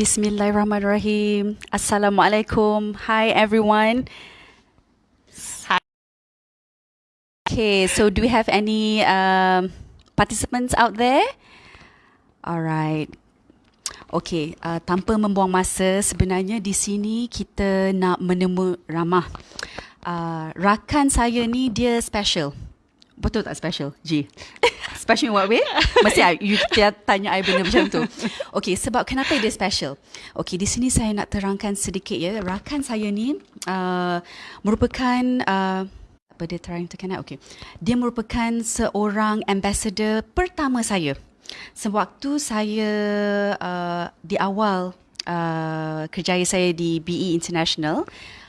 Bismillahirrahmanirrahim. Assalamualaikum. Hi everyone. Hi. Okay, so do we have any um, participants out there? Alright. Okay, uh, tanpa membuang masa, sebenarnya di sini kita nak menemu ramah. Uh, rakan saya ni dia special. Betul tak special, G? special in what way? Mesti you tanya I benda macam tu. Okay, sebab kenapa dia special? Okay, di sini saya nak terangkan sedikit ya. Rakan saya ni uh, merupakan... Uh, apa dia trying to connect? Okay. Dia merupakan seorang ambassador pertama saya. Sewaktu saya uh, di awal uh, kerjaya saya di BE International, uh,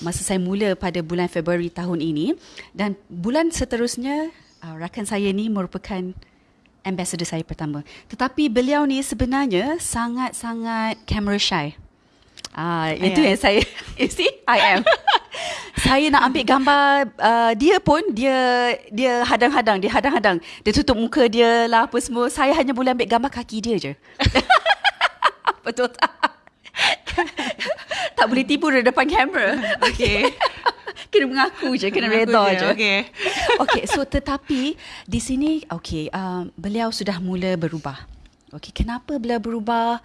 masa saya mula pada bulan Februari tahun ini dan bulan seterusnya uh, rakan saya ni merupakan ambassador saya pertama. Tetapi beliau ni sebenarnya sangat-sangat camera shy. Ah, uh, itu yang saya you see I am. saya nak ambil gambar uh, dia pun dia dia hadang-hadang, dia hadang-hadang. Dia tutup muka dia lah apa semua. Saya hanya boleh ambil gambar kaki dia je. Betul tak? tak boleh tipu di depan kamera. Okay. kena mengaku je, kena reda je. Okay. okay, so tetapi di sini, okay, uh, beliau sudah mula berubah. Okay, kenapa beliau berubah?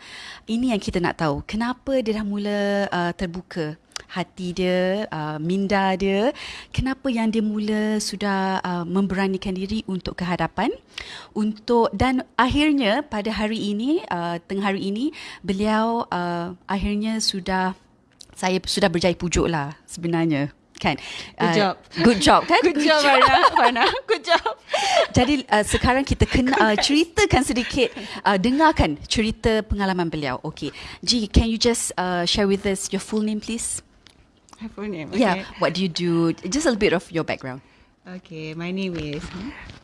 Ini yang kita nak tahu. Kenapa dia dah mula uh, terbuka hati dia, uh, minda dia. Kenapa yang dia mula sudah uh, memberanikan diri untuk kehadapan. Untuk dan akhirnya pada hari ini, uh, tengah hari ini, beliau uh, akhirnya sudah saya sudah berjaya pujuk lah sebenarnya kan? Good uh, job. good job kan? Good, good job Farna Farna good job. Jadi uh, sekarang kita kena uh, ceritakan sedikit uh, dengarkan cerita pengalaman beliau. Okay G can you just uh, share with us your full name please my full name okay. yeah what do you do just a little bit of your background okay my name is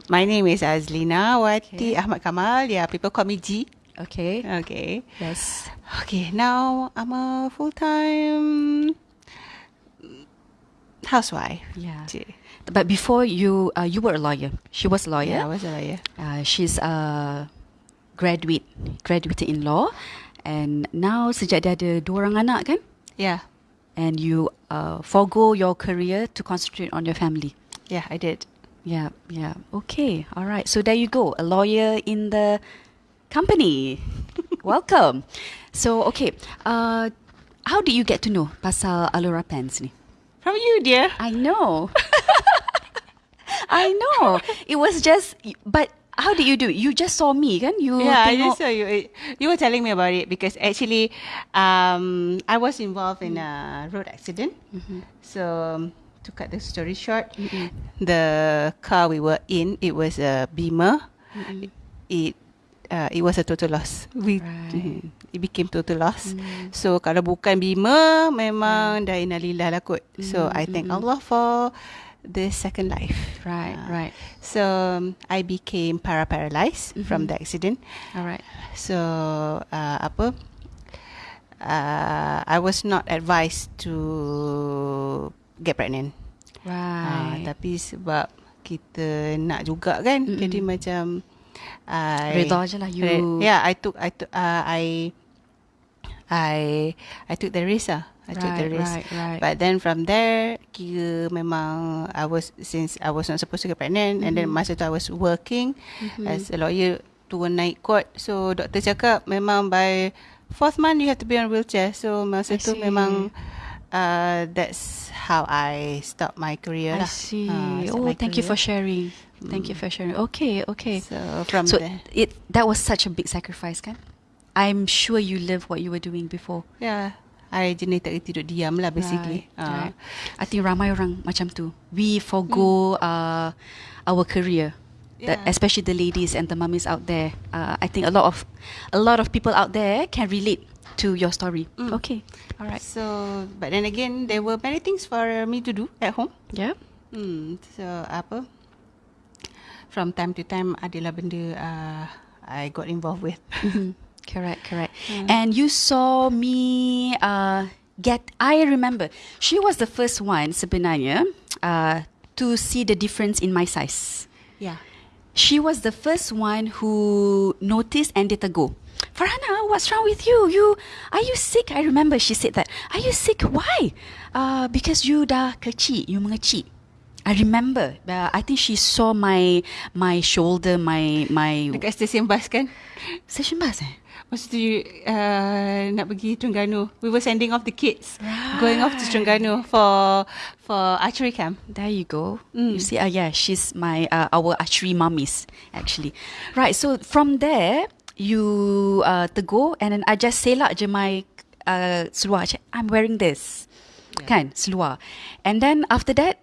my name is Azlina Wati okay. Ahmad Kamal yeah people call me G Okay. Okay. Yes. Okay. Now I'm a full time housewife. Yeah. But before you, uh, you were a lawyer. She was a lawyer. Yeah, I was a lawyer. Uh, she's a graduate, graduated in law, and now sejak dia ada dua orang anak kan? Yeah. And you uh, forgo your career to concentrate on your family. Yeah, I did. Yeah, yeah. Okay, all right. So there you go, a lawyer in the company. Welcome. So okay, uh, how did you get to know pasal Alura Pens ni? From you, dear. I know. I know. It was just, but how did you do it? You just saw me, kan? You yeah, tengok. I just saw you. You were telling me about it because actually, um, I was involved in a road accident. Mm-hmm. So, um, to cut the story short, mm-hmm. the car we were in, it was a Beamer. Mm-hmm. It uh, it was a total loss. We right. it became total loss. Mm. So kalau bukan bima memang mm. dah inalillah lah kot. Mm. So I thank mm. Allah for the second life. Right, uh, right. So um, I became para paralyzed mm-hmm. from the accident. Alright. So uh, apa? Uh, I was not advised to get pregnant. Right. Uh, tapi sebab kita nak juga kan, mm-hmm. jadi macam I Reda je lah you. Yeah, I took I took uh, I I I took the risk ah. I right, took the risk. Right, right. But then from there, kira memang I was since I was not supposed to get pregnant mm-hmm. and then mm-hmm. masa tu I was working mm-hmm. as a lawyer turun naik court. So doktor cakap memang by fourth month you have to be on wheelchair. So masa I tu see. memang uh, that's how I start my career I lah. see. Uh, oh, thank career. you for sharing. Thank you for sharing. Okay, okay. So from so there, it that was such a big sacrifice, kan? I'm sure you love what you were doing before. Yeah. I jenis tak tidur diam lah basically. Right, uh. right. I think ramai orang macam tu. We forgo hmm. uh, our career. Yeah. That, especially the ladies and the mummies out there. Uh, I think a lot of a lot of people out there can relate to your story. Mm. Okay. All right. So, but then again, there were many things for me to do at home. Yeah. Hmm. So, apa? From time to time, adalah benda uh, I got involved with. Mm-hmm. Correct, correct. Mm. And you saw me uh, get. I remember she was the first one sebenarnya uh, to see the difference in my size. Yeah. She was the first one who noticed and ditegur. Farhana, what's wrong with you? You are you sick? I remember she said that. Are you sick? Why? Uh, because you dah kecil, you mengecil. I remember. Uh, I think she saw my my shoulder, my my Dekat stesen bas kan? session bus. Eh? Masa tu uh, nak pergi Terengganu. We were sending off the kids. Going off to Terengganu for for archery camp. There you go. Mm. You see, uh, yeah, she's my uh, our archery mummies actually. Right. So from there, you uh, tegur and then I just selak je my uh, seluar. I'm wearing this, Yeah. kan seluar. And then after that,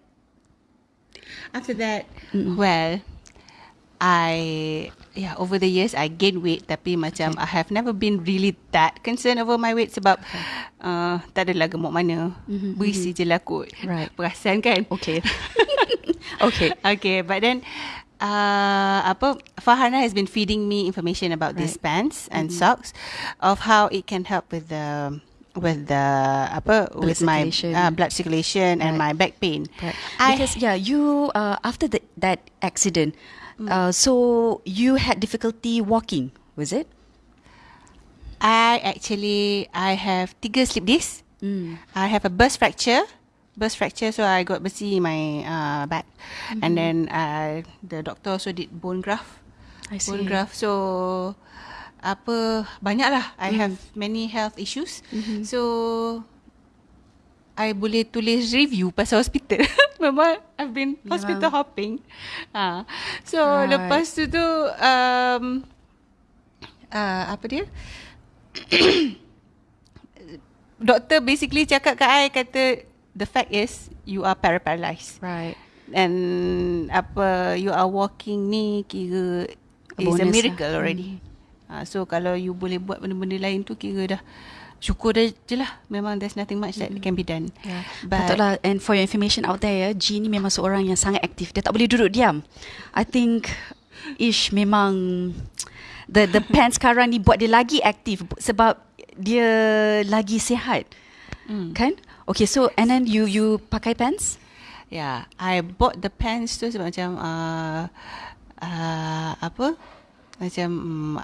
After that, well, I yeah over the years I gained weight tapi macam I have never been really that concerned over my weight sebab uh, tak adalah gemuk mana. Mhm, Berisi je lah kot. Right. Perasan kan? okay, okay, Okay, but then uh, apa Farhana has been feeding me information about these Right. Mm-hmm. pants and socks of how it can help with the with the apa Blood with my uh, blood circulation and Right. my back pain. right. I- Because yeah, you uh, after the, that accident, Mm. uh, so you had difficulty walking, was it? I actually I have tiga slip disc. Mm. I have a burst fracture. Burst fracture, so I got besi in my uh, back, Mm-hmm. and then uh, the doctor also did bone graft. I see. Bone graft. So apa banyak lah. I Mm-hmm. have many health issues. So I boleh tulis review pasal hospital. Memang I've been hospital hopping. Ha. So Right. lepas tu tu um, uh, apa dia? Doktor basically cakap kat I kata the fact is you are paralyzed Right. and apa you are walking ni kira A is a lah. miracle already. Uh, so kalau you boleh buat benda-benda lain tu kira dah syukur dah je lah. Memang there's nothing much that can be done. Yeah. But Patutlah and for your information out there ya, G ni memang seorang yang sangat aktif. Dia tak boleh duduk diam. I think Ish memang the the pants sekarang ni buat dia lagi aktif sebab dia lagi sihat. Mm. Kan? Okay, so and then you you pakai pants? Yeah, I bought the pants tu sebab macam uh, uh, apa? Macam um,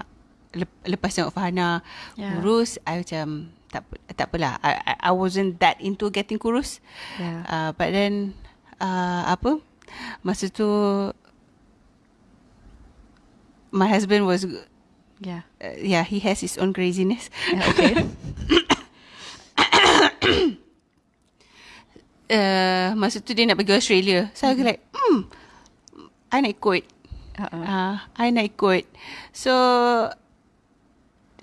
lepas tengok Farhana Yeah. kurus, I macam tak tak apalah. I, I wasn't that into getting kurus. Yeah. Uh, but then uh, apa? Masa tu my husband was Yeah. uh, yeah, he has his own craziness. yeah okay. Uh, masa tu dia nak pergi Australia. So I was like, hmm, I nak ikut. Uh-uh. Uh, I nak ikut. So,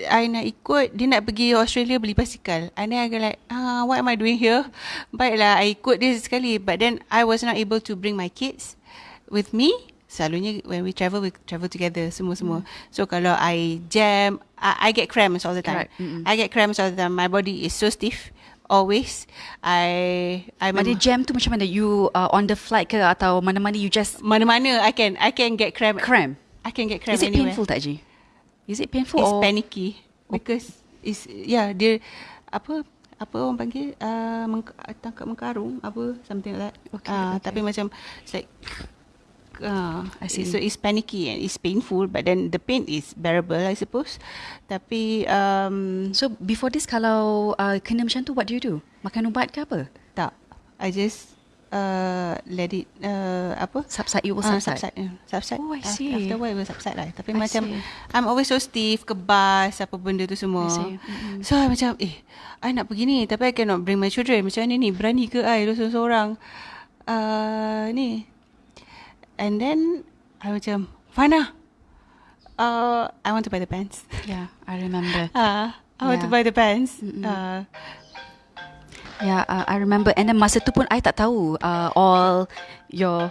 I nak ikut, dia nak pergi Australia beli basikal. And then I go like, ah, what am I doing here? Baiklah, I ikut dia sekali. But then, I was not able to bring my kids with me. Selalunya when we travel, we travel together semua-semua. So, kalau I jam, I, I get cramps all the time. Correct. Mm-mm. I get cramps all the time. My body is so stiff. Always. I, But dia jam tu macam mana? You uh, on the flight ke atau mana-mana you just mana-mana I can I can get cramp. cramp? I can get cramp Is it anywhere. painful tak G? Is it painful It's or panicky because it's yeah dia apa apa orang panggil uh, meng, tangkap mengkarung apa something like that. Okay, uh, okay. Tapi macam it's like uh, I see. so it's panicky and it's painful but then the pain is bearable I suppose. Tapi um, So before this kalau uh, kena macam tu what do you do? Makan ubat ke apa? tak I just uh, let it uh, apa Subside, it will Ah, subside. subside. yeah, subside. Oh, I Af- see. After while, it will subside lah. Tapi I macam, see. I'm always so stiff, kebas, apa benda tu semua. I. Mm-mm. So, I macam, eh, I nak pergi ni. Tapi I cannot bring my children. Macam mana ni? Berani ke I duduk seorang-seorang? Uh, ni. And then, I macam, Fana, uh, I want to buy the pants. Yeah, I remember. Uh, I want to Yeah. buy the pants. Mm-mm. Uh, Yeah, uh, I remember. And then masa tu pun I tak tahu uh, all your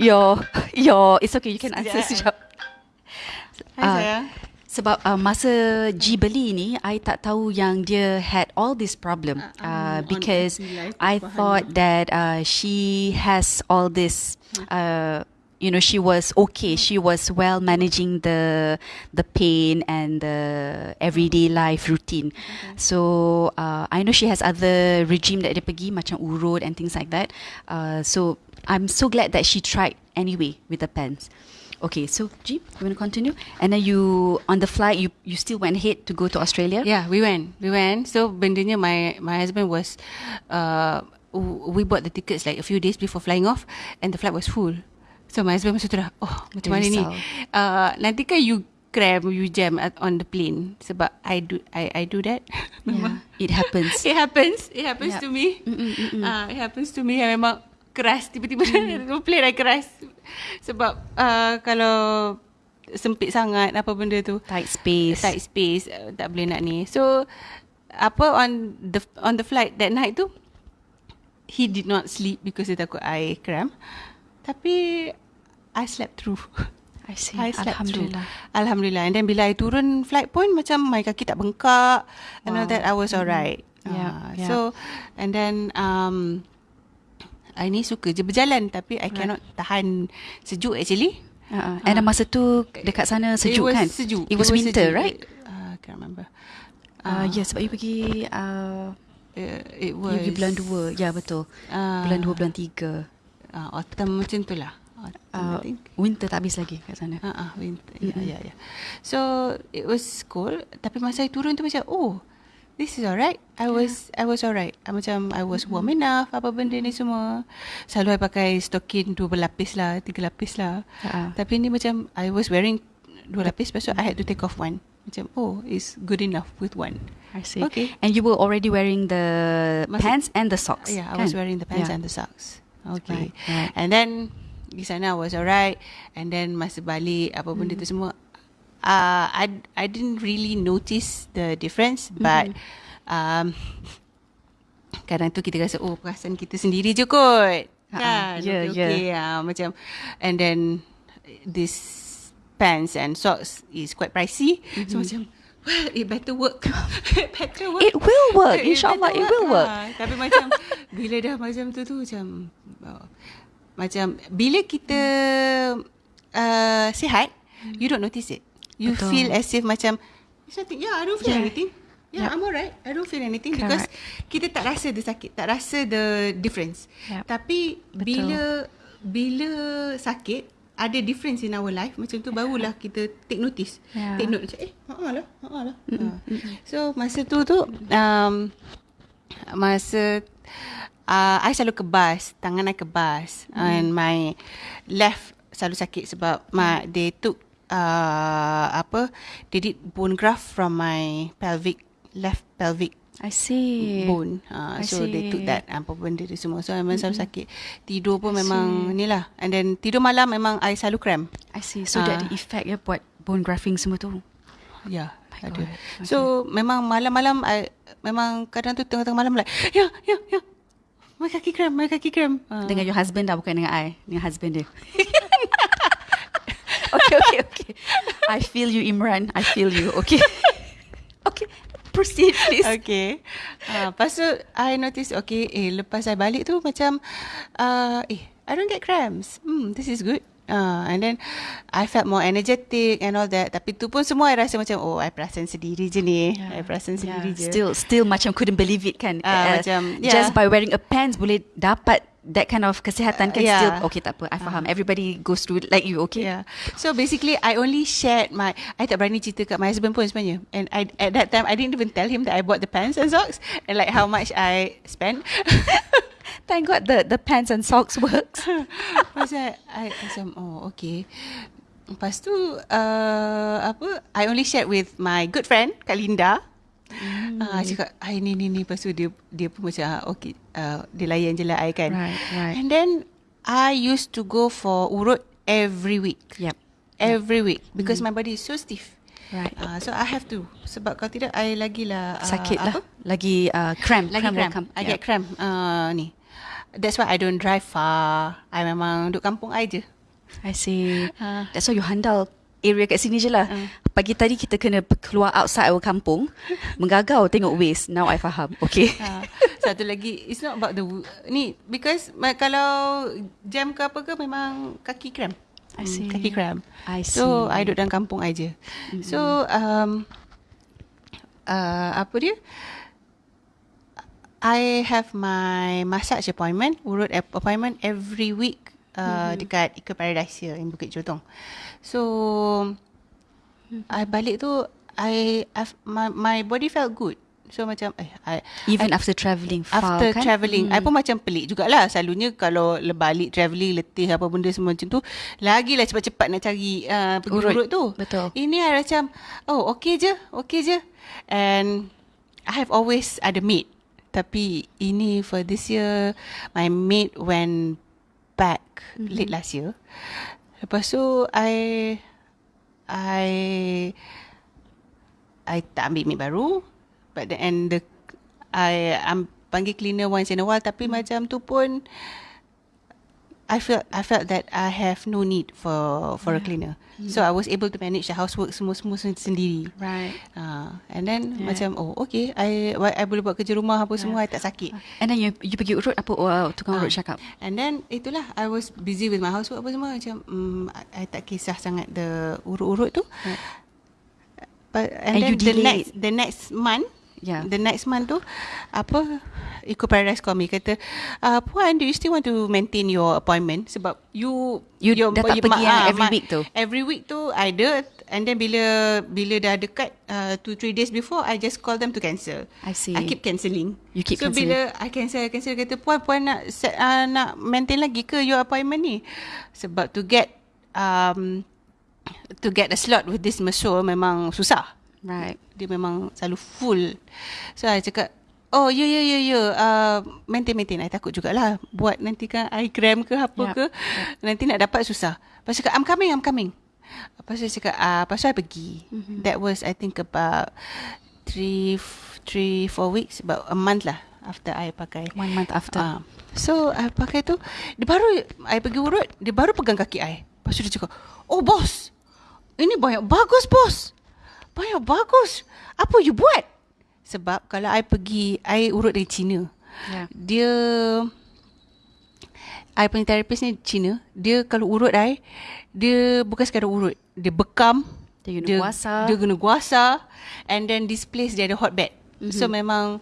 your your. It's okay. You can answer Sekejap. sekejap. Ah, sayang. Sebab uh, masa G beli ni, I tak tahu yang dia had all this problem uh, um, because I thought that uh, she has all this. Uh, you know, she was okay. She was well managing the the pain and the everyday life routine. So uh, I know she has other regime that dia pergi macam urut and things like that. Uh, so I'm so glad that she tried anyway with the pants. Okay, so Jeep, you want to continue? And then you on the flight, you you still went ahead to go to Australia. Yeah, we went. We went. So bendanya my my husband was uh we bought the tickets like a few days before flying off and the flight was full. So my husband masa tu dah oh macam mana ni? Uh nanti kan you cram you jam at, on the plane sebab I do I I do that. Yeah, it happens. It happens. It happens Yup. to me. Mm-mm, mm-mm. Uh, it happens to me. I memang keras tiba-tiba mm. plane I keras sebab uh, kalau sempit sangat apa benda tu Tight space. tight space uh, tak boleh nak ni. So apa on the on the flight that night tu he did not sleep because dia takut I cramp. Tapi I slept through. I see. I slept Alhamdulillah. through. Alhamdulillah. And then bila I turun flight pun macam my kaki tak bengkak and all Wow. that I was alright. Yeah, Ah, yeah. So and then um I ni suka je berjalan tapi I cannot tahan sejuk actually. Uh-uh. And uh, masa tu dekat sana sejuk it was kan? Sejuk. It was winter, sejuk. right? Uh, I can't remember. Uh, ya, sebab you pergi uh, Uh, it you was pergi bulan dua. Ya, betul. Ah. bulan dua, bulan tiga. uh, autumn macam tu lah. Uh, I winter tak habis lagi kat sana. Ah, uh, winter. Ya, ya, ya. So it was cold. Tapi masa I turun tu macam, oh, this is alright. I was, I was alright. I macam I was warm enough. Apa benda ni semua. Selalu I pakai stocking dua berlapis lah, tiga lapis lah. Ha. Tapi ni macam I was wearing dua lapis, lepas tu I had to take off one. Macam, oh, it's good enough with one. I see. Okay. And you were already wearing the Masih- pants and the socks. Yeah, I kan? was wearing the pants Yeah. and the socks. Okay. Right, right. And then di sana I was alright. And then masa balik apa benda tu semua, uh, I I didn't really notice the difference, but um, kadang tu kita rasa oh perasaan kita sendiri je kot. Ha, Kan? yeah, okay, okay. Yeah, macam and then this pants and socks is quite pricey. So macam well, it better work. it better work. It will work. It InsyaAllah, better it will work. Ah, tapi macam bila dah macam tu tu macam oh, macam bila kita uh, sihat, you don't notice it. You Betul. feel as if macam nothing. Yeah, I don't feel Yeah. anything. Yeah, Yup. I'm alright. I don't feel anything because kita tak rasa the sakit, tak rasa the difference. Yup. Tapi Betul. bila bila sakit ada difference in our life macam tu barulah kita take notice. Yeah. Take note macam eh, ha lah, ha lah. Ha. So masa tu tu um, masa uh, I selalu kebas, tangan I kebas mm. and my left selalu sakit sebab my they took uh, apa they did bone graft from my pelvic left pelvic I see. bone. Uh, I so they took see. that apa benda tu semua. So memang selalu sakit. Tidur pun memang ni lah. And then tidur malam memang I selalu cramp. I see. So that Ah. the effect ya buat bone grafting semua tu. Ya, My ada. God. So memang malam-malam I memang kadang tu tengah-tengah malam like ya ya ya. My kaki kram, my kaki kram. Uh, Dengan your husband dah bukan dengan I. Dengan husband dia. okay, okay, okay. I feel you Imran. I feel you. Okay. okay. Proceed please. Okay. Uh, lepas tu I notice okay, eh lepas I balik tu macam uh, eh I don't get cramps. Hmm, this is good. Uh, and then I felt more energetic and all that. Tapi tu pun semua I rasa macam oh I perasan sendiri je ni. I perasan sendiri je. Still, still macam couldn't believe it kan. Ah, macam, Just yeah. by wearing a pants boleh dapat that kind of kesihatan kan. Uh, yeah. Still, okay tak apa. I faham. Everybody goes through like you, okay? Yeah. So basically, I only shared my. I tak berani cerita kat my husband pun sebenarnya. And I at that time I didn't even tell him that I bought the pants and socks and like how much I spent. Thank God the the pants and socks works. Pasal I macam oh okay. Lepas tu uh, apa? I only shared with my good friend Kak Linda. Mm. Uh, cakap I ni ni ni Lepas tu dia Dia pun macam ah, Okay uh, Dia layan je lah I kan Right, right. And then I used to go for urut Every week Yep. Every week Because my body is so stiff Right. Uh, so I have to sebab kalau tidak I lagilah uh, Sakit lah. apa? Lagi uh, cramp. Lagi cramp. come. I Yeah. get cramp uh, ni. That's why I don't drive far. I memang duduk kampung I je. I see. Ah. That's why you handle area kat sini je lah. Pagi tadi kita kena keluar outside our kampung. Menggagau tengok waste. Now I faham. Okay. Ha. Satu lagi it's not about the ni because kalau jam ke apa ke memang kaki cramp. I Hmm, see. Kaki cramp. I So see. I duduk dalam kampung I je. So um uh, apa dia? I have my massage appointment, urut ap- appointment every week uh, dekat Eco Paradise here in Bukit Jotong. So I balik tu I I've, my my body felt good. So macam eh I Even I, after travelling far After kan? travelling I pun macam pelik jugalah Selalunya kalau le- balik travelling Letih apa benda semua macam tu Lagilah cepat-cepat nak cari uh, Pergi Urut. urut, tu Betul. Ini I macam Oh okay je Okay je And I have always ada maid Tapi ini for this year My maid went back mm-hmm. Late last year Lepas tu I I I tak ambil maid baru but the, and the I am panggil cleaner once in a while tapi hmm. macam tu pun I felt I felt that I have no need for for yeah. a cleaner. Hmm. So I was able to manage the housework semua-semua sendiri. Right. Uh, and then yeah. macam oh okay I I boleh buat kerja rumah apa yeah. semua I tak sakit. And then you you pergi urut apa oh, tukang urut Ah. cakap? And then itulah I was busy with my housework apa semua macam um, I, I tak kisah sangat the urut-urut tu. Right. But and, And then the next the next month Yeah. The next month tu apa Eco Paradise call me kata uh, Puan do you still want to maintain your appointment sebab you You dah tak pergi yang every week tu? Every week tu I ada and then bila bila dah dekat uh, 2 3 days before I just call them to cancel. I see. I keep cancelling. You keep so cancelling. bila I cancel I cancel kata puan puan nak set, uh, nak maintain lagi ke your appointment ni sebab to get um to get a slot with this mesur memang susah. Right. Dia memang selalu full. So I cakap, oh ya ya ya ya, uh, maintain maintain. I takut jugalah buat nanti kan I gram ke apa Yup, ke. Nanti nak dapat susah. Lepas cakap, I'm coming, I'm coming. Lepas tu cakap, ah, lepas tu I pergi. Mm-hmm. That was I think about three, three, four weeks, about a month lah after I pakai. One month after. Ah. So I pakai tu Dia baru I pergi urut Dia baru pegang kaki I Lepas tu dia cakap Oh bos Ini banyak bagus bos Banyak bagus. Apa you buat? Sebab kalau I pergi I urut dari Cina. Yeah. Dia I punya therapist ni Cina. Dia kalau urut I Dia bukan sekadar urut. Dia bekam. Dia guna guasa. Dia guna guasa And then this place Dia ada hot bed Mhm. mm-hmm. So memang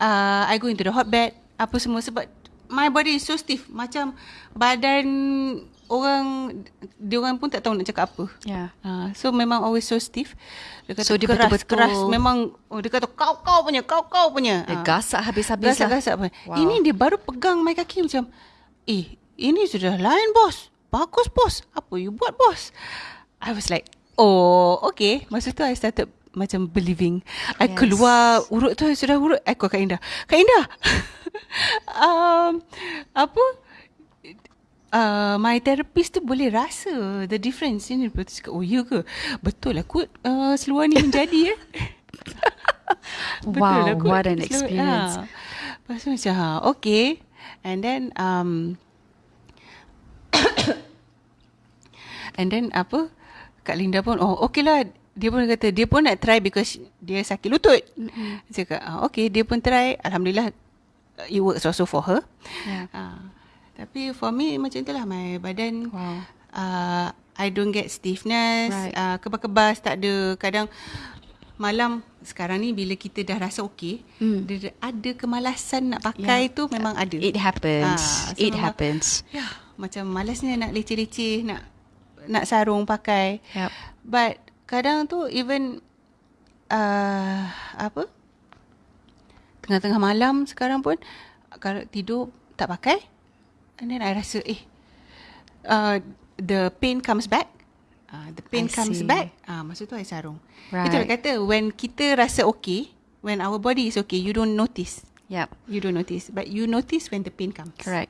uh, I go into the hot bed Apa semua. Sebab My body is so stiff. Macam Badan Orang Dia orang pun tak tahu nak cakap apa Yeah. Uh, so memang always so stiff. Dia kata So, dia keras, betul-betul- keras. Memang oh, dia kata kau kau punya, kau kau punya. Dia Ah. gasak habis-habis lah. Gasak-gasak apa. Wow. Ini dia baru pegang my kaki macam, eh, ini sudah lain bos. Bagus bos. Apa you buat bos? I was like, oh, okay. Masa tu I started macam believing. I Yes. keluar urut tu, sudah urut. I call Kak Indah. Kak Indah, um, apa? Uh, my therapist tu boleh rasa the difference ni. Lepas tu cakap, oh ya ke? Betul lah kot uh, seluar ni menjadi eh. Wow, lah kot. what an Seluar- experience. Ah. Lepas tu macam, ha, okay. And then, um, and then apa, Kak Linda pun, oh okay lah. Dia pun kata, dia pun nak try because dia sakit lutut. Mm-hmm. Cakap, ah, okay, dia pun try. Alhamdulillah, it works also for her. Yeah. Ah, tapi for me macam itulah my badan Wow. uh, I don't get stiffness, Right. uh, kebas-kebas tak ada. Kadang malam sekarang ni bila kita dah rasa okey, Hmm. dia ada kemalasan nak pakai Yeah. tu memang ada. It happens. Ah, so It memang- happens. Ya, macam malasnya nak leceh-leceh nak nak sarung pakai. Yep. But kadang tu even uh, apa? Tengah-tengah malam sekarang pun kalau tidur tak pakai and then I rasa eh uh, the pain comes back. Uh, the pain I comes see. back. Ah, uh, masa tu I sarung. Right. Itu kata when kita rasa okay, when our body is okay, you don't notice. Yep. You don't notice, but you notice when the pain comes. Correct.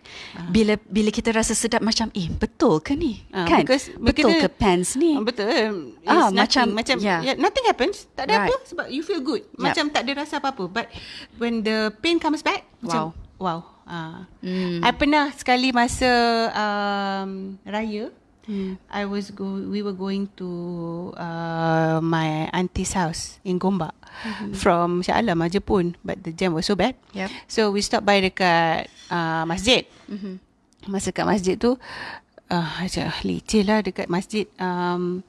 Bila bila kita rasa sedap macam eh betul ke ni? Ah, kan? because betul kita- ke pants ni? Betul. Ah, nothing. macam- macam yeah. yeah. nothing happens. Tak ada Right. apa sebab you feel good. Yup. Macam tak ada rasa apa-apa. But when the pain comes back, macam Wow. Ah. Hmm. I pernah sekali masa um, raya Hmm. I was go we were going to uh, my auntie's house in Gombak mm-hmm. from Shah Alam aja pun but the jam was so bad. Yep. So we stop by dekat uh, masjid. Mhm. Masa kat masjid tu uh, macam leceh lah dekat masjid um,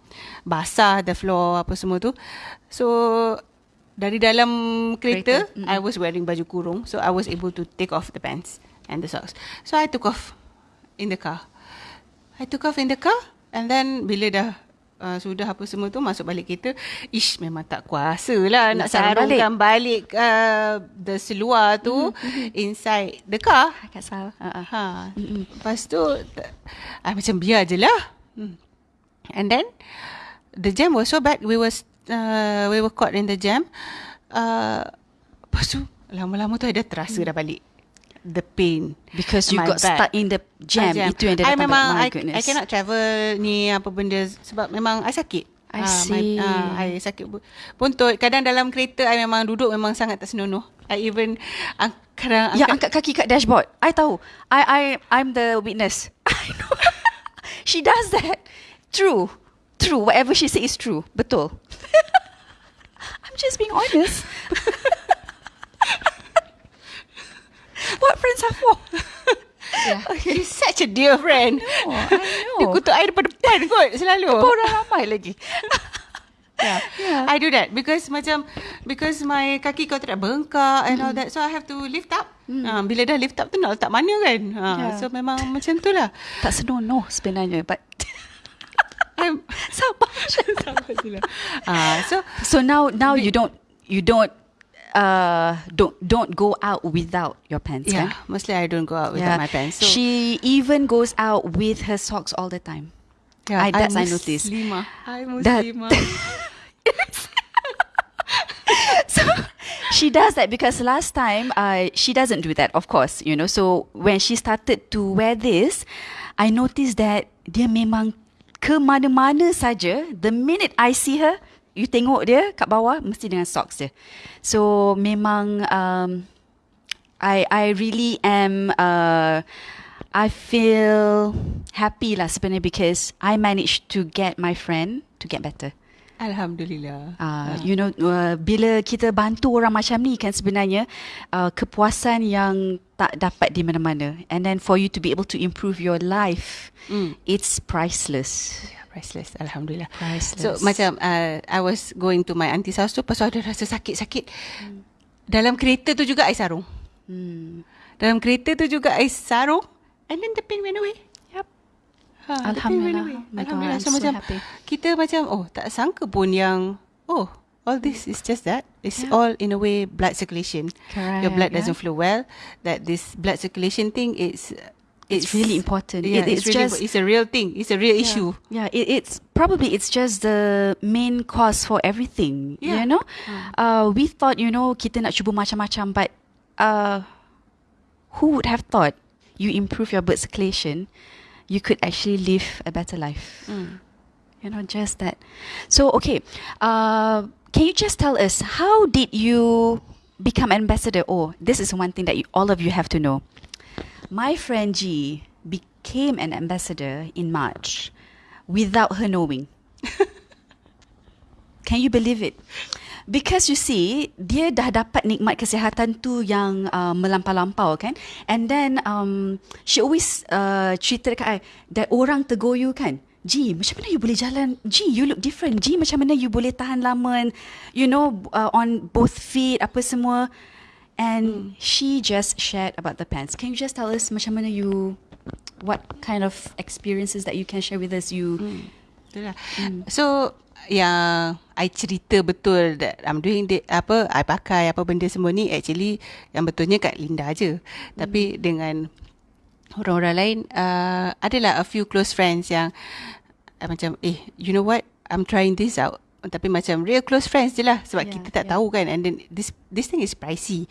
basah the floor apa semua tu. So dari dalam kereta, Kereta, I was wearing baju kurung so I was able to take off the pants and the socks. So I took off in the car. I took off in the car and then bila dah uh, sudah apa semua tu masuk balik kereta, ish memang tak kuasa lah nak, Nak sarung sarungkan balik, uh, the seluar tu inside the car. Kat sal. Uh, uh. Ha. Lepas tu I macam biar je lah. Hmm. And then the jam was so bad we was uh, we were caught in the jam. Uh, lepas tu lama-lama tu I dah terasa dah balik the pain. Because you got back. stuck in the jam. Ah, Itu yang dia I datang memang back. I. I cannot travel ni apa benda sebab memang I sakit. I Ah, see. My, uh, I sakit bu- buntut. Kadang dalam kereta I memang duduk memang sangat tak senonoh. I even uh, kadang Ya, angkat kaki kat dashboard. I tahu. I I I'm the witness. I know. she does that. True. True. Whatever she says is true. Betul. I'm just being honest. what friends are for? Yeah. She's such a dear friend. know, I know. Dia kutuk I depan-depan kot selalu. Orang ramai lagi. Yeah. Yeah. I do that because macam because my kaki kau tak bengkak and all that so I have to lift up. Uh, bila dah lift up tu nak letak mana kan? Uh, Yeah. So memang macam tu lah. tak senonoh sebenarnya. But I'm sabar. uh, so So now now you don't you don't uh don't don't go out without your pants yeah, kan? mostly I don't go out without my pants. So she even goes out with her socks all the time. yeah, I- that's I I'm noticed. Muslimah. I'm That- so she does that because last time uh, she doesn't do that, of course, you know. So when she started to wear this, I noticed that dia memang ke mana-mana saja. The minute I see her, you tengok dia kat bawah mesti dengan socks dia. So memang um, I I really am uh, I feel happy lah sebenarnya because I managed to get my friend to get better. Alhamdulillah. Uh, you know uh, bila kita bantu orang macam ni kan sebenarnya uh, kepuasan yang tak dapat di mana-mana and then for you to be able to improve your life Mm. it's priceless Yeah, priceless. Alhamdulillah. Priceless. So macam uh, I was going to my auntie's house tu pasal ada rasa sakit-sakit. Dalam kereta tu juga I sarung. hmm. Dalam kereta tu juga I sarung and then the pain went away. Ha, pain went Alhamdulillah. my God, Alhamdulillah. So, so macam happy. kita macam oh tak sangka pun yang oh all this is just that. It's Yeah. all in a way blood circulation. Your blood Correct, doesn't yeah. flow well. That this blood circulation thing is It's really important. Yeah, It- it's, it's really just- impo- it's a real thing. It's a real issue. Yeah, it, it's probably it's just the main cause for everything. Yeah. You know, uh, we thought you know kita nak cuba macam-macam, but uh, who would have thought you improve your blood circulation, you could actually live a better life. Mm. You know, just that. So okay, uh, can you just tell us how did you become ambassador? Oh, this is one thing that you, all of you have to know. My friend G became an ambassador in March without her knowing. Can you believe it? Because you see, dia dah dapat nikmat kesihatan tu yang uh, melampau-lampau kan. And then um, she always uh, cerita dekat I, that orang tegur you kan. G, macam mana you boleh jalan? G, you look different. G, macam mana you boleh tahan lama and, you know, uh, on both feet, apa semua. And she just shared about the pants. Can you just tell us macam mana you, what kind of experiences that you can share with us? You, Betul lah. So yang I cerita betul that I'm doing the, apa I pakai apa benda semua ni actually yang betulnya kat Linda je. Tapi dengan orang-orang lain uh, adalah a few close friends yang uh, macam eh you know what? I'm trying this out. Tapi macam real close friends je lah sebab Yeah, kita tak yeah. tahu kan. And then this this thing is pricey.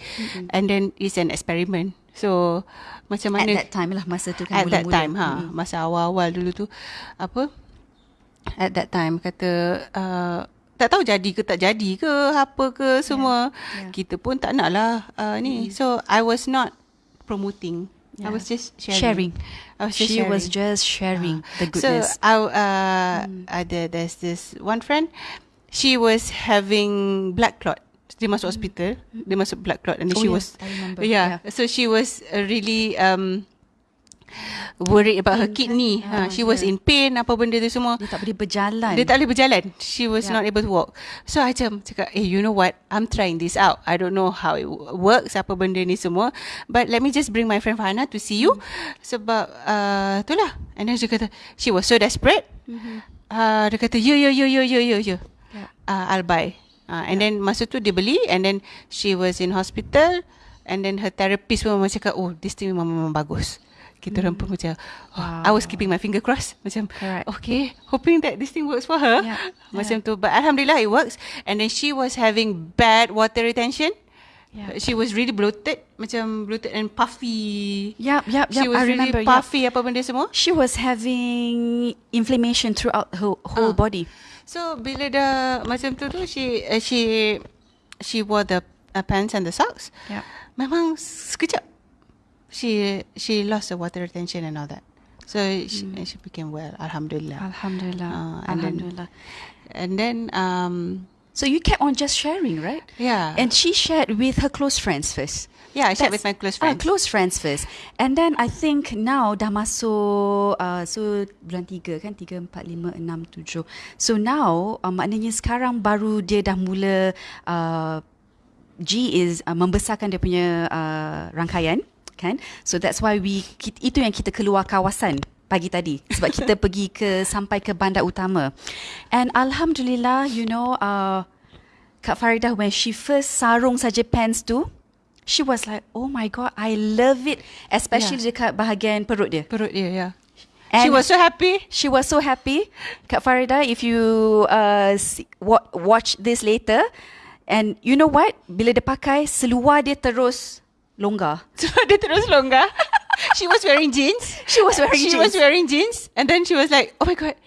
And then it's an experiment. So macam at mana that time lah masa tu kan at that mula-mula. time ha Mm-mm. masa awal-awal dulu tu. Apa? At that time kata uh, tak tahu jadi ke tak jadi ke apa ke semua yeah. kita pun tak nak lah uh, ni so I was not promoting I Yeah. was just sharing, Sharing. I was just She sharing. was just sharing the So goodness. I uh, ada there's this one friend, she was having blood clot. Dia masuk hospital, dia masuk blood clot and Oh, she yeah, was remember. yeah. So she was uh, really um worried about her kidney. Ah, Ha, she was yeah. in pain apa benda tu semua. Dia tak boleh berjalan. Dia tak boleh berjalan. She was Yeah. not able to walk. So I macam cakap, eh you know what? I'm trying this out. I don't know how it wo- works apa benda ni semua. But let me just bring my friend Farhana to see you. Sebab uh, itulah. And then she kata, she was so desperate. Mhm. Uh, dia kata, ya, ya, ya, ya, ya, ya, ya. Yeah. Uh, I'll buy. Uh, and then masa tu dia beli. And then she was in hospital. And then her therapist pun memang cakap, oh this thing memang, memang bagus. Kita orang pun macam, oh, I was keeping my finger crossed. Macam, Correct. okay, hoping that this thing works for her. Yeah, Macam tu. But Alhamdulillah it works. And then she was having bad water retention. Yeah. She was really bloated. Macam bloated and puffy. Yep, yep, She yep. was I really remember. Yep. puffy apa benda semua. She was having inflammation throughout her whole Ah. body. So bila dah macam tu tu she uh, she she wore the uh, pants and the socks. Yeah. Memang sekejap she she lost the water retention and all that. So she, she became well. Alhamdulillah. Alhamdulillah. Ah, and then- Alhamdulillah. And then um So you kept on just sharing, right? yeah And she shared with her close friends first. yeah I shared That's- with my close Ah, friends. close friends first. And then I think now dah masuk uh, so bulan tiga kan tiga empat lima enam tujuh. So now uh, maknanya sekarang baru dia dah mula uh, G is uh, membesarkan dia punya uh, rangkaian kan. So that's why we kita, itu yang kita keluar kawasan pagi tadi sebab kita pergi ke sampai ke bandar utama. And alhamdulillah you know uh, Kak Faridah when she first sarung saja pants tu she was like oh my god I love it especially Yeah. dekat bahagian perut dia. Perut dia yeah. And she was so happy. She was so happy. Kak Farida, if you uh, see, wa- watch this later, and you know what? Bila dia pakai, seluar dia terus longgar. So dia terus longgar. she was wearing jeans. She was wearing she jeans. was wearing jeans, and then she was like, "Oh my god,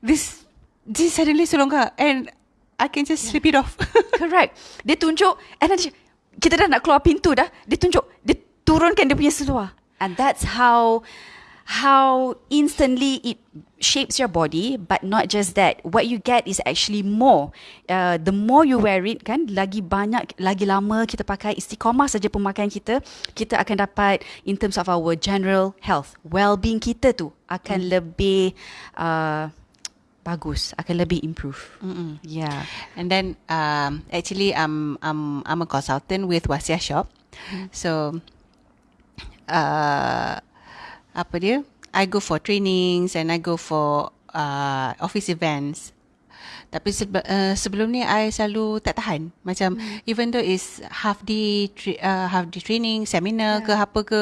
this this suddenly so longgar, and I can just slip it off." Correct. Dia tunjuk, and then she, kita dah nak keluar pintu dah, dia tunjuk, dia turunkan dia punya seluar. And that's how how instantly it shapes your body but not just that. What you get is actually more. Uh, the more you wear it kan lagi banyak lagi lama kita pakai istiqamah saja pemakaian kita kita akan dapat in terms of our general health well-being kita tu akan lebih uh, bagus akan lebih improve. Mm-mm. yeah. And then um, actually I'm I'm I'm a consultant with Wasia Shop. So uh, apa dia? I go for trainings and I go for uh, office events. Tapi sebe- uh, sebelum ni I selalu tak tahan. Macam even though is half day tra- uh, half day training, seminar ke apa ke,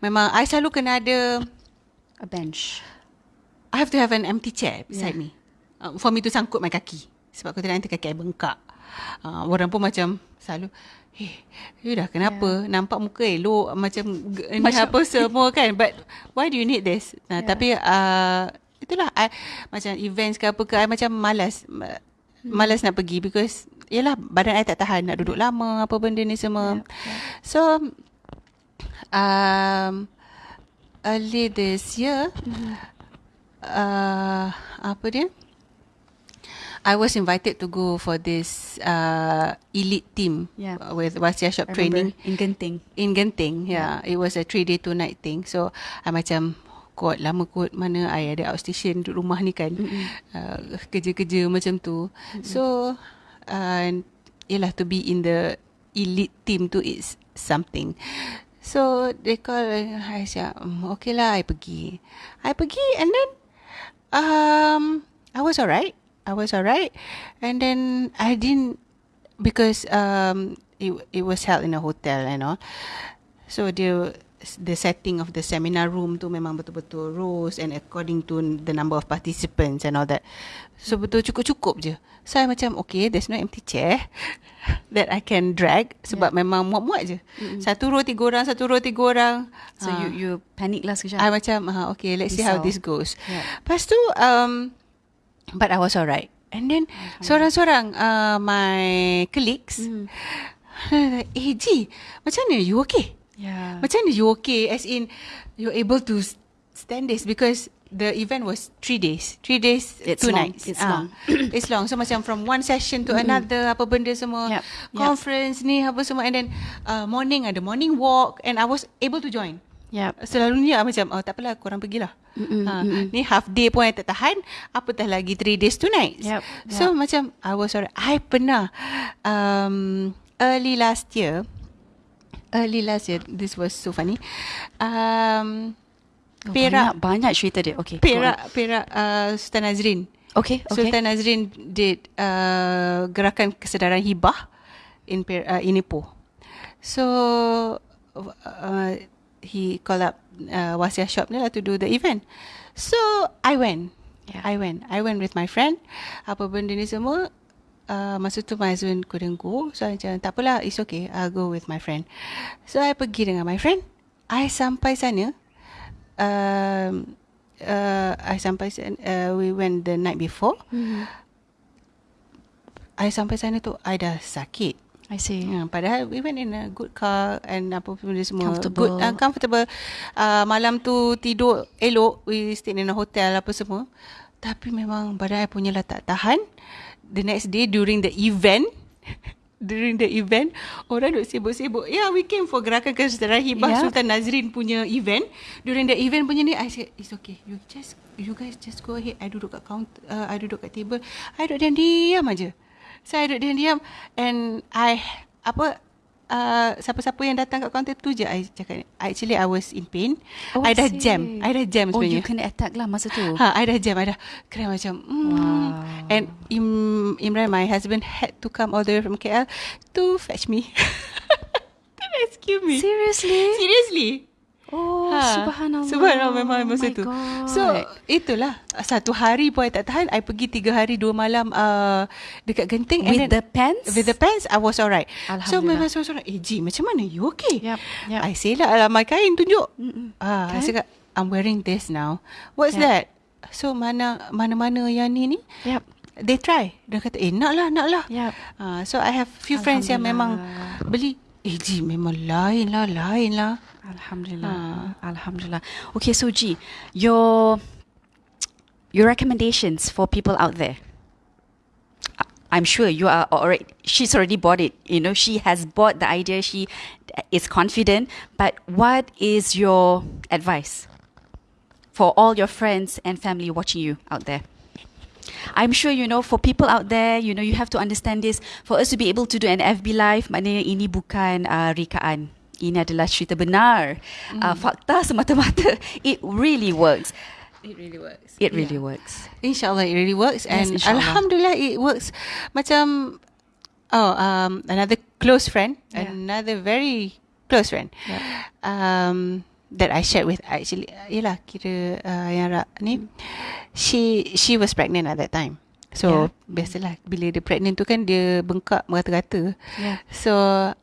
memang I selalu kena ada a bench I have to have an empty chair beside Yeah. me. Uh, for me to sangkut my kaki. Sebab kalau tidak nanti kaki I bengkak. Uh, orang pun macam selalu, eh, you dah kenapa? Yeah. Nampak muka elok macam ni Macam- apa semua kan. But why do you need this? Nah, Yeah. Tapi uh, itulah I, macam events ke apa ke, I macam malas. ma- Hmm. Malas nak pergi because Yelah badan I tak tahan Nak duduk lama Apa benda ni semua Yeah, yeah. So um, Early this year Mm-hmm. uh, apa dia? I was invited to go for this uh, elite team Yeah. with Wasia Shop I training remember in Genting in Genting. Yeah. it was a three day two night thing. So I macam kot lama kot mana I ada outstation duduk rumah ni kan uh, kerja-kerja macam tu. So uh, yelah to be in the elite team tu is something. So they call I cakap "Mm, okay lah I pergi. I pergi and then um I was alright. I was alright and then I didn't because um it it was held in a hotel and all. So the the setting of the seminar room tu memang betul-betul rows and according to the number of participants and all that. So betul cukup-cukup je. So I macam okay there's no empty chair that I can drag sebab memang muat-muat je. Mm-mm. Satu row tiga orang, satu row tiga orang. so Ah. you you panic lah sekejap I macam uh, okay let's see how this goes. Yeah. Lepas tu um but I was alright. And then seorang-seorang uh, my colleagues Mm. eh Ji, macam mana you okay? yeah Macam mana you okay as in you're able to stand this because the event was three days. Three days, It's two long. nights. It's Ah, long. it's long. So macam from one session to another, apa benda semua. Yep. Yep. Conference ni, apa semua. And then uh, morning ada morning walk and I was able to join. Yep. Selalunya macam oh tak apalah korang pergilah. Mm-mm, ha, mm-mm. ni half day pun I tak tahan, apatah lagi 3 days 2 nights. Yep, So macam I was alright. I pernah um, early last year early last year this was so funny. Um, Oh, Perak Banyak, banyak cerita dia. Okay. Perak Perak uh, Sultan Nazrin. Okay. Okay. Sultan Nazrin did uh, gerakan kesedaran hibah in per, uh, in Ipoh. So uh, he called up uh, Wasiah Shop ni lah to do the event. So I went. Yeah. I went. I went with my friend. Apa benda ni semua uh, masa tu my husband couldn't go. So I macam tak apalah it's okay. I'll go with my friend. So I pergi dengan my friend. I sampai sana um, uh, I sampai sana, uh, we went the night before. Mhm. I sampai sana tu I dah sakit. I see. Ya, padahal we went in a good car and apa pun dia semua Comfortable. good uh, comfortable. Uh, malam tu tidur elok, we stay in a hotel apa semua. Tapi memang badan I punya lah tak tahan. The next day during the event during the event orang duk sibuk-sibuk. Yeah, we came for gerakan kesedaran hibah Yeah. Sultan Nazrin punya event. During the event punya ni I said it's okay. You just you guys just go ahead. I duduk kat counter, uh, I duduk kat table. I duduk diam-diam aja. Saya duduk diam-diam and I apa uh, siapa-siapa yang datang kat kaunter tu je I cakap actually I was in pain. Oh, I dah see. jam. I dah jam Oh, sebenarnya. you kena attack lah masa tu. Ha, I dah jam, I dah kira macam mm. Wow. And Im, Imran, my husband had to come all the way from KL to fetch me. to rescue me. Seriously? Seriously. Oh, Ha, subhanallah. Subhanallah memang Oh masa my tu. God. So itulah satu hari pun I tak tahan. I pergi tiga hari dua malam uh, dekat Genting. and with then, the pants? With the pants, I was alright. So memang so sorang, eh Ji, macam mana? You okay? Yep, yep. I say lah, alam my kain tunjuk. Mm-mm. Ah, I Kan? cakap, I'm wearing this now. What's Yep. that? So mana mana-mana yang ni ni, Yep. they try. Dia kata, eh nak lah, nak lah. Yep. Ah, so I have few friends yang memang beli, eh Ji, memang lain lah, lain lah. Alhamdulillah. Ah. Alhamdulillah. Okay, so G, your your recommendations for people out there. I'm sure you are already. She's already bought it. You know, she has bought the idea. She is confident. But what is your advice for all your friends and family watching you out there? I'm sure you know for people out there, you know you have to understand this. For us to be able to do an FB live, maknanya ini bukan uh, rekaan. Ini adalah cerita benar, uh, fakta semata-mata. It really works. It really works. It really works. InsyaAllah it really works Yes, and insyaAllah. Alhamdulillah it works. Macam oh um another close friend, Yeah. another very close friend. Yeah. Um that I shared with actually yalah kira uh, yang Ra ni she she was pregnant at that time. So biasalah bila dia pregnant tu kan dia bengkak merata-rata. Yeah. So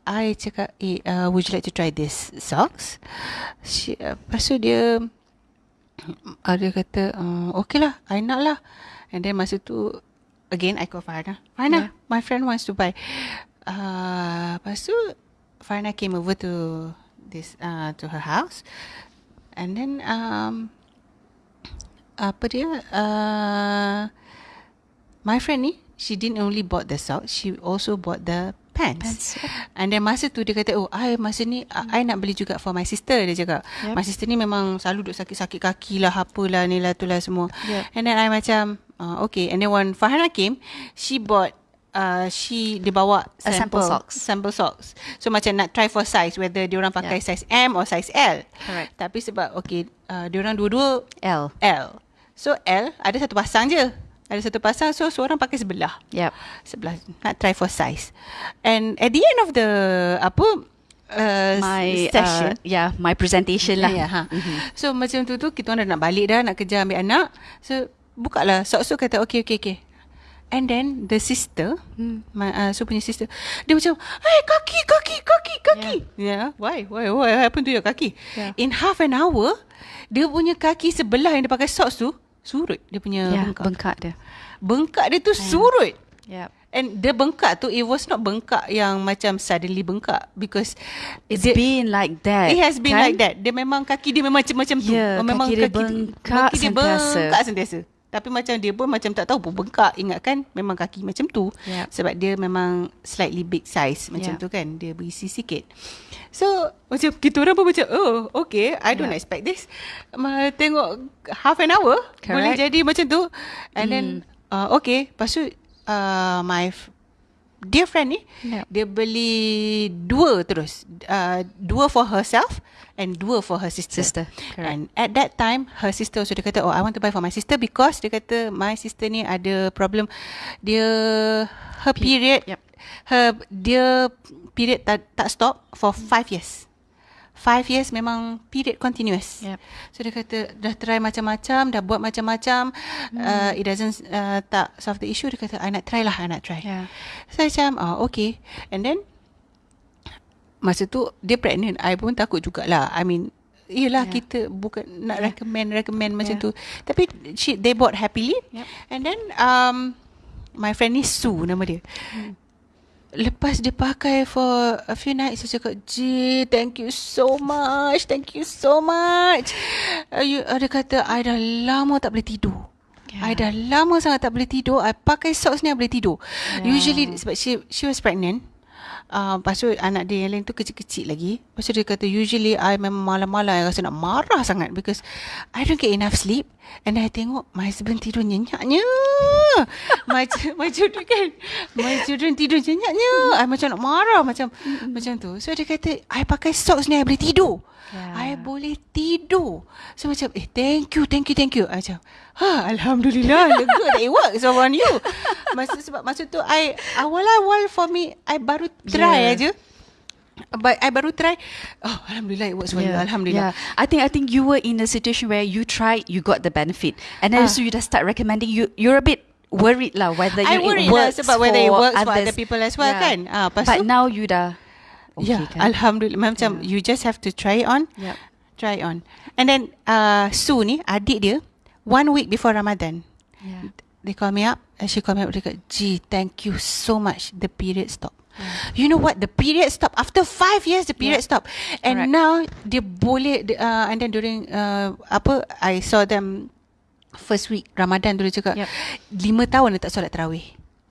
I cakap eh uh, would you like to try this socks? She, uh, lepas tu dia ada kata uh, okay lah I nak lah and then masa tu again I call Farna Farna Yeah. my friend wants to buy uh, lepas tu Farna came over to this uh, to her house and then um, apa dia uh, my friend ni she didn't only bought the socks she also bought the pants, Pants. And then masa tu dia kata, oh, I masa ni, uh, I nak beli juga for my sister, dia cakap. Yep. My sister ni memang selalu duk sakit-sakit kaki lah, apalah ni lah, tu lah semua. Yep. And then I macam, uh, okay. And then when Farhana came, she bought, uh, she, dia bawa A sample socks. Sample socks. So macam nak try for size, whether dia orang pakai Yeah. size M or size L. Correct. Tapi sebab, okay, uh, dia orang dua-dua L. L. So L, ada satu pasang je. Ada satu pasang, so seorang pakai sebelah Yep. sebelah nak try for size. And at the end of the apa uh, My session uh, yeah, my presentation lah. Ya, ha. So macam tu tu kita orang dah nak balik dah nak kerja ambil anak. So buka lah sok so kata okay okay okay. And then the sister, Hmm. my uh, so punya sister, dia macam, hey kaki kaki kaki kaki. Yeah. Why why why what happened to your kaki? Yeah. In half an hour, dia punya kaki sebelah yang dia pakai socks tu surut dia punya Yeah, bengkak. bengkak dia. bengkak dia tu surut. Yep. And the bengkak tu it was not bengkak yang macam suddenly bengkak because It's dia, been like that. it has been kan? like that. Dia memang kaki dia memang macam-macam tu. Ya, memang kaki dia bengkak kaki dia sentiasa. bengkak sentiasa. Tapi macam dia pun macam tak tahu pun bengkak. Ingat kan memang kaki macam tu. Yep. Sebab dia memang slightly big size macam Yep. tu kan. Dia berisi sikit. So macam kita orang pun macam oh okay I don't Yep. expect this. Ma, tengok half an hour boleh Correct. jadi macam tu. And then uh, okay. Lepas tu uh, my dear friend ni Yep. dia beli dua terus. Uh, dua for herself and dua for her sister. Sister, correct. And at that time her sister also dia kata oh I want to buy for my sister because dia kata my sister ni ada problem dia her period Yep. her dia period tak tak stop for five years. Five years memang period continuous. Yep. So dia kata dah try macam-macam, dah buat macam-macam, Hmm. uh, it doesn't uh, tak solve the issue. Dia kata I nak try lah, I nak try. Yeah. So macam oh, okay. And then masa tu dia pregnant. I pun takut jugalah. I mean Yelah Yeah. kita bukan nak Yeah. recommend recommend macam tu. Tapi she they bought happily. Yep. And then um my friend ni Sue nama dia. Lepas dia pakai for a few nights Saya cakap Ji thank you so much Thank you so much uh, you, uh, Dia kata I dah lama tak boleh tidur Yeah. I dah lama sangat tak boleh tidur I pakai socks ni I boleh tidur Yeah. Usually sebab she, she was pregnant Uh, lepas tu anak dia yang lain tu kecil-kecil lagi. Lepas tu dia kata Usually I memang malam-malam I rasa nak marah sangat Because I don't get enough sleep. And I tengok My husband tidur nyenyaknya my, my children kan? My children tidur nyenyaknya I macam nak marah Macam macam tu. So dia kata I pakai socks ni I boleh tidur. I Yeah. boleh tidur. So macam Eh thank you Thank you thank you. I macam ha, Alhamdulillah Lega that it works on you Masa, Sebab masa tu I Awal-awal for me I baru try Yeah. aja But I baru try Oh Alhamdulillah it works for you Alhamdulillah Yeah. I think I think you were in a situation where you tried, you got the benefit, and then Ah. so you just start recommending. You you're a bit worried lah whether I you worried it lah works sebab whether it for works for others. other people as well kan. Ah, But tu- now you dah okay yeah, kan? Alhamdulillah Macam you just have to try it on Yep. Try it on And then uh, Sue ni Adik dia One week before Ramadan Yeah. They call me up and she call me up Dia kata Gee thank you so much The period stop You know what The period stop After five years The period Yeah. stop And Correct. now Dia boleh uh, And then during uh, Apa I saw them First week Ramadan dia cakap Yep. Lima tahun dia tak solat terawih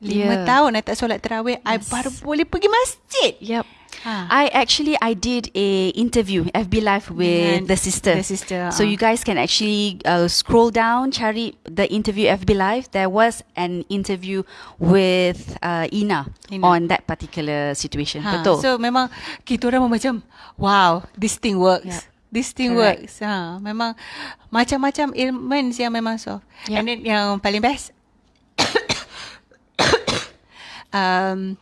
Lima Yeah. tahun tak solat terawih I Yes. baru boleh pergi masjid Yep. Ha. I actually I did a interview FB live with Dengan the sister. the sister, So uh. you guys can actually uh, scroll down, cari the interview FB live. There was an interview with uh, Ina, Ina. on that particular situation. Ha, Betul. So memang kita orang macam wow, this thing works. Yeah. This thing Correct. works. Ha, memang macam-macam ailments yang memang solve. Yeah. And then yang paling best um,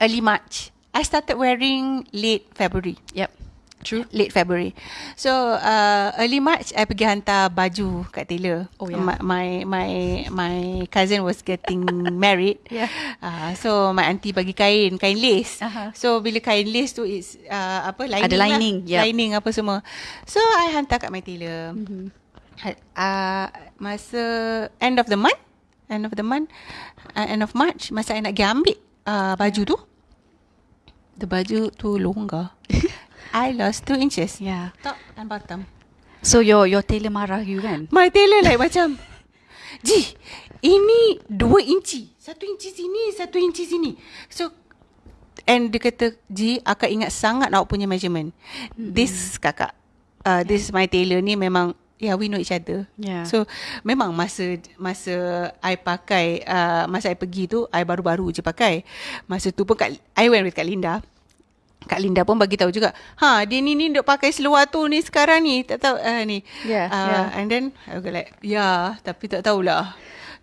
early March. I started wearing late February. yep. True. Late February. So uh, early March I pergi hantar baju kat tailor. Oh, yeah. My my my, my cousin was getting married. Yeah. Uh, so my auntie bagi kain, kain lace. Aha. So bila kain lace tu is uh, apa lining Ada lah. lining, yup. lining apa semua. So I hantar kat my tailor. Mm-hmm. Uh, masa end of the month, end of the month, uh, end of March, masa I nak pergi ambil uh, baju tu, the baju tu longgar. I lost two inches. Yeah. Top and bottom. So your your tailor marah you kan? My tailor like macam Ji Ini dua inci Satu inci sini Satu inci sini So And dia kata Ji Akak ingat sangat Awak punya measurement mm-hmm. This kakak uh, This my tailor ni memang Yeah we know each other Yeah. So Memang masa Masa I pakai uh, Masa I pergi tu I baru-baru je pakai Masa tu pun kat, I went with Kak Linda Kak Linda pun bagi tahu juga. Ha, dia ni ni duk pakai seluar tu ni sekarang ni. Tak tahu uh, ni. Yeah, uh, yeah. And then I was like, yeah, tapi tak tahulah.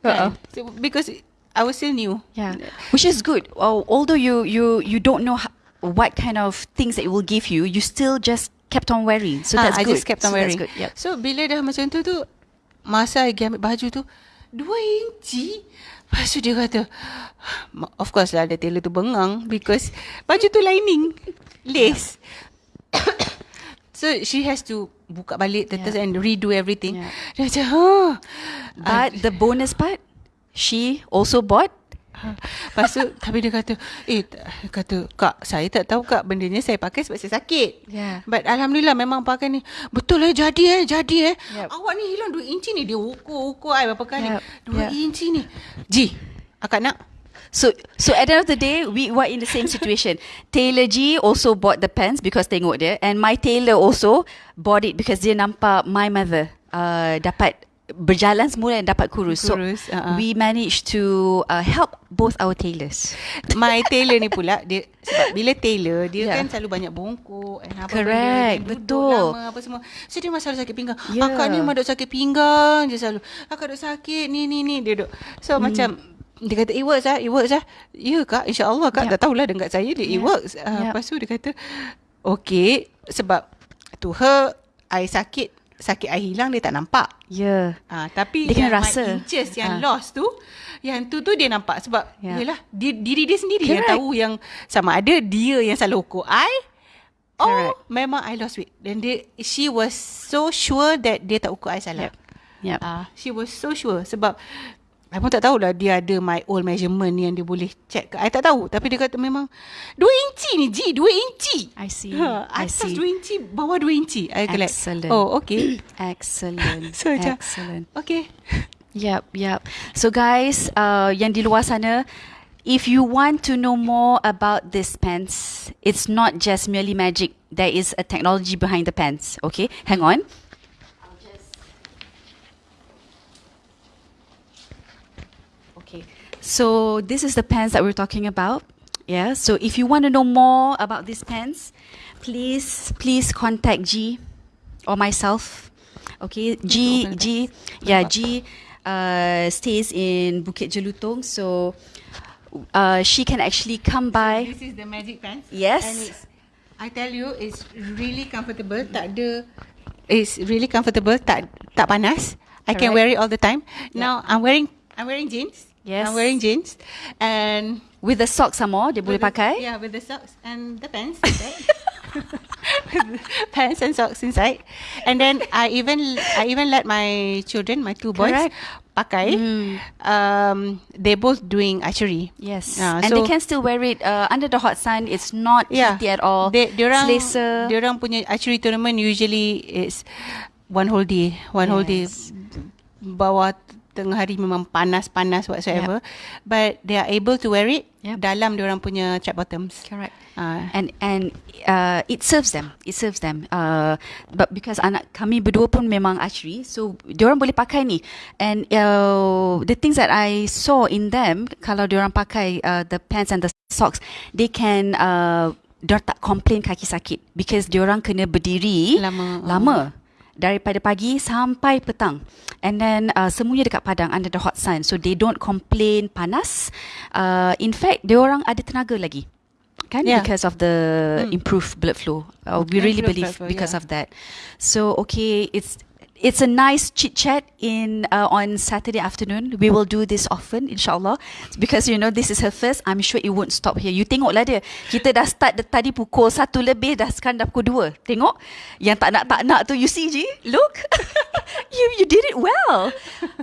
Uh-uh. Kan? So, because I was still new. Yeah, which is good. Although you you you don't know what kind of things that it will give you, you still just kept on wearing. So Ah, that's I good. just kept on so wearing. Good. Yep. So bila dah macam tu tu, masa I ambil baju tu, dua inci. Lepas tu dia kata, of course lah ada tailor tu bengang because baju tu lining, lace. so she has to buka balik tetes Yeah. and redo everything. Yeah. Dia macam, huh. But the bonus part, she also bought Lepas tu Tapi dia kata Eh kata Kak saya tak tahu kak Benda ni saya pakai sebab saya sakit Yeah. But Alhamdulillah Memang pakai ni Betul eh jadi eh Jadi eh Yep. Awak ni hilang 2 inci ni Dia ukur-ukur I berapa kali Yep. 2 Yep. inci ni Ji Akak nak So so at the end of the day, we were in the same situation. Taylor G also bought the pants because tengok dia, and my tailor also bought it because dia nampak my mother uh, dapat berjalan semula dan dapat kurus. Kurus, so uh-uh. we managed to uh, help both our tailors. My tailor ni pula dia sebab bila tailor dia Yeah. kan selalu banyak bongkok and apa Correct, benda, betul. lama apa semua. So dia masalah sakit pinggang. Yeah. Akak ni memang duk sakit pinggang je selalu. Akak duk sakit ni ni ni dia duk. So hmm. macam dia kata it works ah, it works ah. Ya kak, insya-Allah kak Yeah. tak tahulah dekat saya dia it Yeah. works. Uh, Yeah. Lepas tu dia kata okay sebab to her I sakit sakit I hilang dia tak nampak. Yeah. Ah, tapi Dia yang rasa. my inches yang Ah. lost tu yang tu tu dia nampak sebab Ya. yeah. yalah dia, diri dia sendiri yang Correct. tahu yang sama ada dia yang selalu ukur I oh Correct. memang I lost weight dan dia she was so sure that dia tak ukur I salah. Yep. Yep. Ah, she was so sure sebab I pun tak tahulah dia ada my old measurement yang dia boleh check ke. I tak tahu tapi dia kata memang 2 inci ni Ji, 2 inci. I see. Ha, I see. 2 inci, bawah 2 inci. I Excellent. oh okay. Excellent. So Excellent. okay. Yep, yep. So guys, uh, yang di luar sana, if you want to know more about this pants, it's not just merely magic. There is a technology behind the pants. Okay, hang on. So this is the pants that we're talking about. Yeah. So if you want to know more about these pants, please please contact G or myself. Okay, G G yeah G uh, stays in Bukit Jelutong, so uh, she can actually come by. This is the magic pants. Yes. I tell you, it's really comfortable. Tak ada, it's really comfortable. Tak tak panas. I can wear it all the time. Now I'm wearing I'm wearing jeans. Yes. I'm wearing jeans and With the socks some more, dia boleh the- pakai. Yeah, with the socks and the pants pants and socks inside. And then I even I even let my children, my two boys, Correct. pakai. Mm. Um, they both doing archery. Yes, Ah, and they so- can still wear it uh, under the hot sun. It's not heaty at all. They, diorang, Selesa. diorang punya archery tournament usually is one whole day. One whole day. Yes. Bawah tengah hari memang panas-panas whatsoever. But they are able to wear it Yep. dalam diorang punya trap bottoms. Correct. Ah. And and uh, it serves them. It serves them. Uh, but because anak kami berdua pun memang archery, so diorang boleh pakai ni. And uh, the things that I saw in them, kalau diorang pakai uh, the pants and the socks, they can uh, diorang tak complain kaki sakit because diorang kena berdiri Lama. lama daripada pagi sampai petang. And then uh, semuanya dekat padang under the hot sun. So they don't complain panas. Uh, in fact dia orang ada tenaga lagi. Kan? Yeah. because of the improved blood flow. Uh, we really Improved believe flow, because yeah. of that. So okay it's it's a nice chit chat in uh, on Saturday afternoon. We will do this often, inshallah, because you know this is her first. I'm sure it won't stop here. You tengoklah dia. Kita dah start the, tadi pukul satu lebih, dah sekarang dah pukul dua. Tengok yang tak nak tak nak tu. You see, Ji? Look, you you did it well.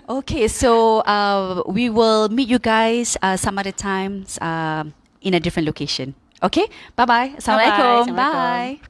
Okay, so uh, we will meet you guys uh, some other times uh, in a different location. Okay, bye bye. Assalamualaikum. Assalamualaikum. Bye.